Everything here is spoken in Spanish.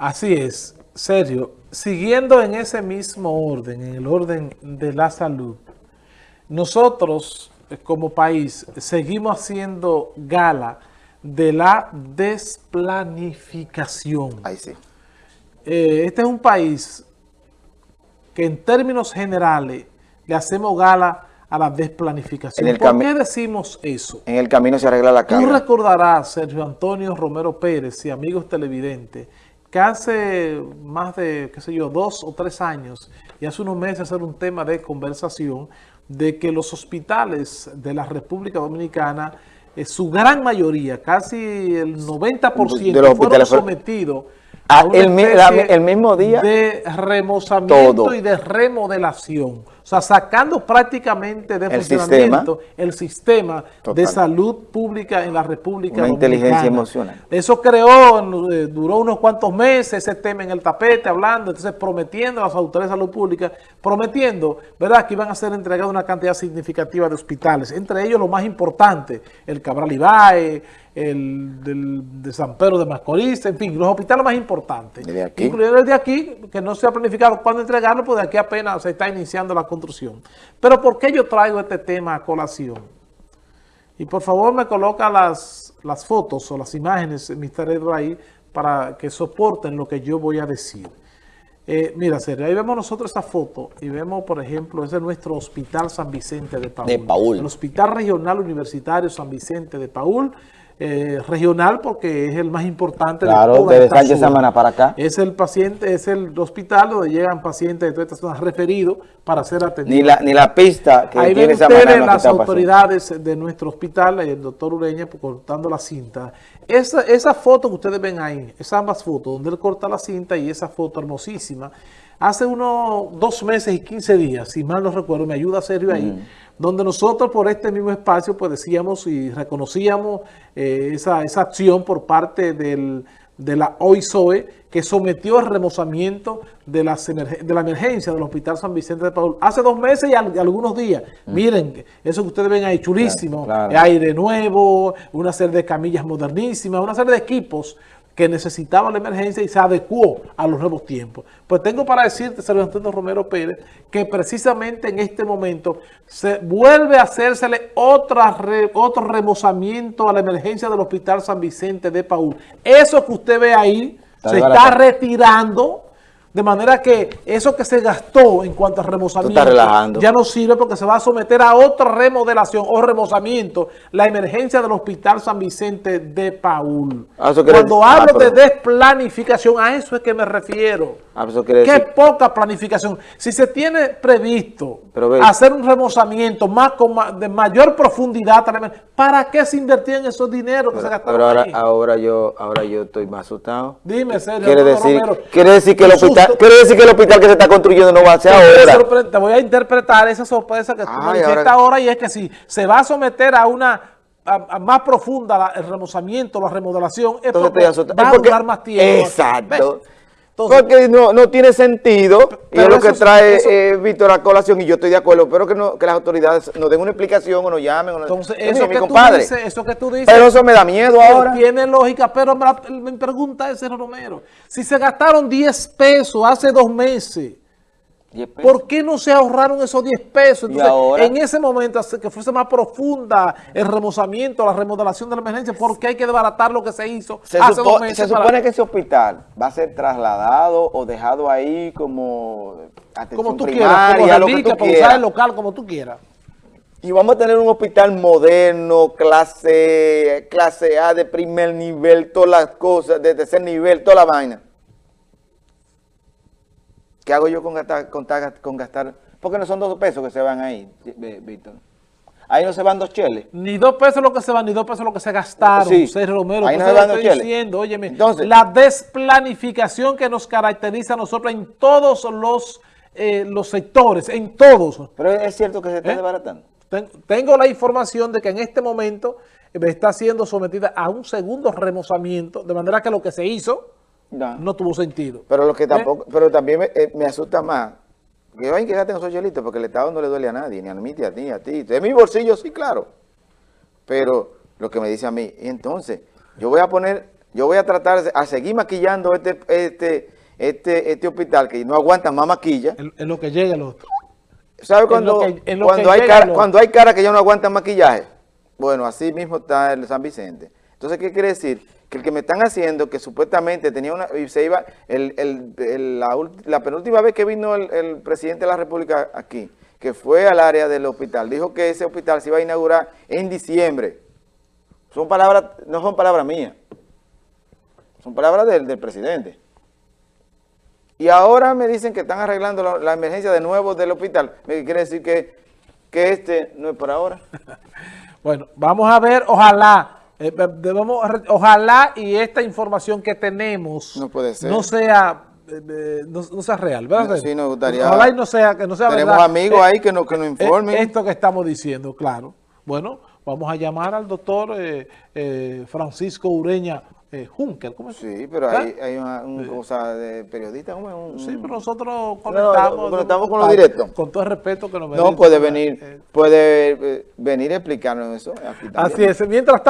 Así es, Sergio. Siguiendo en ese mismo orden, en el orden de la salud, nosotros eh, como país seguimos haciendo gala de la desplanificación. Ahí sí. Eh, este es un país que en términos generales le hacemos gala a la desplanificación. ¿Por qué decimos eso? En el camino se arregla la cara. Tú recordarás, Sergio Antonio Romero Pérez y amigos televidentes, que hace más de, qué sé yo, dos o tres años, y hace unos meses era un tema de conversación, de que los hospitales de la República Dominicana, eh, su gran mayoría, casi el 90% fueron sometidos a el, el, mismo día de remozamiento y de remodelación. O sea, sacando prácticamente de funcionamiento el sistema de salud pública en la República Una inteligencia emocional. Eso creó, eh, duró unos cuantos meses ese tema en el tapete, hablando, entonces prometiendo a las autoridades de salud pública, prometiendo, ¿verdad?, que iban a ser entregados una cantidad significativa de hospitales, entre ellos lo más importante, el Cabral Ibae, el del, de San Pedro de Macorís, en fin, los hospitales más importantes. Incluido el de aquí, que no se ha planificado cuándo entregarlo, pues de aquí apenas se está iniciando la construcción. Pero ¿por qué yo traigo este tema a colación? Y por favor me coloca las, las fotos o las imágenes, Mr. Edward, ahí, para que soporten lo que yo voy a decir. Eh, mira, Sergio, ahí vemos nosotros esta foto y vemos, por ejemplo, es de nuestro Hospital San Vicente de Paul. De Paul. El Hospital Regional Universitario San Vicente de Paul, eh, regional porque es el más importante claro, de toda desde Semana para acá. Es el paciente, es el hospital donde llegan pacientes de todas estas zonas referidos para ser atendidos. Ni la, ni la pista que Ahí tiene ven ustedes las autoridades de nuestro hospital, el doctor Ureña pues, cortando la cinta. Esa, esa foto que ustedes ven ahí, esas ambas fotos, donde él corta la cinta y esa foto hermosísima, hace unos dos meses y 15 días, si mal no recuerdo, me ayuda Sergio ahí, mm. donde nosotros por este mismo espacio pues decíamos y reconocíamos eh, esa, esa, acción por parte del, de la OISOE que sometió el remozamiento de, las de la emergencia del Hospital San Vicente de Paul hace dos meses y, algunos días. Mm. Miren, eso que ustedes ven ahí, chulísimo, aire nuevo, una serie de camillas modernísimas, una serie de equipos que necesitaba la emergencia y se adecuó a los nuevos tiempos. Pues tengo para decirte, Sergio Antonio Romero Pérez, que precisamente en este momento se vuelve a hacérsele otra otro remozamiento a la emergencia del Hospital San Vicente de Paul. Eso que usted ve ahí se está retirando de manera que eso que se gastó en cuanto a remozamiento ya no sirve porque se va a someter a otra remodelación o remozamiento la emergencia del Hospital San Vicente de Paul. Ah, Cuando ah, hablo de desplanificación, a eso es que me refiero. Ah, Qué poca planificación. Si se tiene previsto hacer un remozamiento más de mayor profundidad, ¿para qué se invertían esos dineros que se gastaron Pero ahora, ahora, yo, ahora yo estoy más asustado. Dime, Sergio. Quiere decir, quiere decir que el hospital quiere decir que el hospital que se está construyendo no va a ser ahora. Te voy a interpretar esa sorpresa que tú me dijiste ahora y es que si se va a someter a una más profunda el remozamiento, la remodelación, es porque va a durar más tiempo. Exacto. Porque no, no tiene sentido, y es lo que trae eh, Víctor a colación, y yo estoy de acuerdo, pero que, no, que las autoridades nos den una explicación o nos llamen. O Entonces, eso, que tú dices, eso que tú dices... Pero eso me da miedo ahora. Tiene lógica, pero mi pregunta es, Romero, si se gastaron 10 pesos hace dos meses, ¿Por qué no se ahorraron esos 10 pesos? Entonces, en ese momento, que fuese más profunda el remozamiento, la remodelación de la emergencia, ¿por qué hay que desbaratar lo que se hizo se hace dos meses? Se supone que ese hospital va a ser trasladado o dejado ahí como atención como tú quieras, como lo que tú para usar el local como tú quieras. Y vamos a tener un hospital moderno, clase, clase A de primer nivel, todas las cosas, de tercer nivel, toda la vaina. ¿Qué hago yo con gastar, con, gastar? Porque no son dos pesos que se van ahí, Víctor. Ahí no se van dos cheles. Ni dos pesos lo que se van, ni dos pesos lo que se gastaron, sí. Sergio Romero. Ahí no se van dos cheles. Diciendo, óyeme, Entonces, la desplanificación que nos caracteriza a nosotros en todos los, eh, los sectores, en todos. Pero es cierto que se está ¿Eh? desbaratando. Tengo la información de que en este momento está siendo sometida a un segundo remozamiento, de manera que lo que se hizo no. tuvo sentido. Pero lo que ¿Eh? tampoco, pero también eh, me, asusta más que vayan que gasten esos chelitos porque el Estado no le duele a nadie, ni a mí, ni a ti, ni a ti. De mi bolsillo sí, claro. Pero lo que me dice a mí, entonces, yo voy a poner yo voy a tratar a seguir maquillando este, este, este, este hospital que no aguanta más maquilla. En, lo que llega el otro. ¿Sabe cuando, cuando, hay cara, cuando hay cara que ya no aguanta maquillaje? Bueno, así mismo está el San Vicente. Entonces, ¿qué quiere decir? Que el que me están haciendo, que supuestamente tenía una, se iba, la, penúltima vez que vino el, presidente de la República aquí, que fue al área del hospital, dijo que ese hospital se iba a inaugurar en diciembre. Son palabras, no son palabras mías, son palabras del, del presidente. Y ahora me dicen que están arreglando la, emergencia de nuevo del hospital. Me quiere decir que, que este no es por ahora. bueno, vamos a ver, ojalá eh, debemos, ojalá y esta información que tenemos no, puede ser. no sea eh, no, sea real, ¿verdad? Sí, nos gustaría. Ojalá y no sea, que no sea Tenemos amigos eh, ahí que nos, que nos informen. esto que estamos diciendo, claro. Bueno, vamos a llamar al doctor Francisco Ureña eh, Juncker, ¿cómo es? Sí, pero hay, hay una, cosa de periodista, ¿cómo sí, pero nosotros conectamos, conectamos con lo directo. Con todo el respeto que nos merece. No, puede venir, puede venir a explicarnos eso. Así es, mientras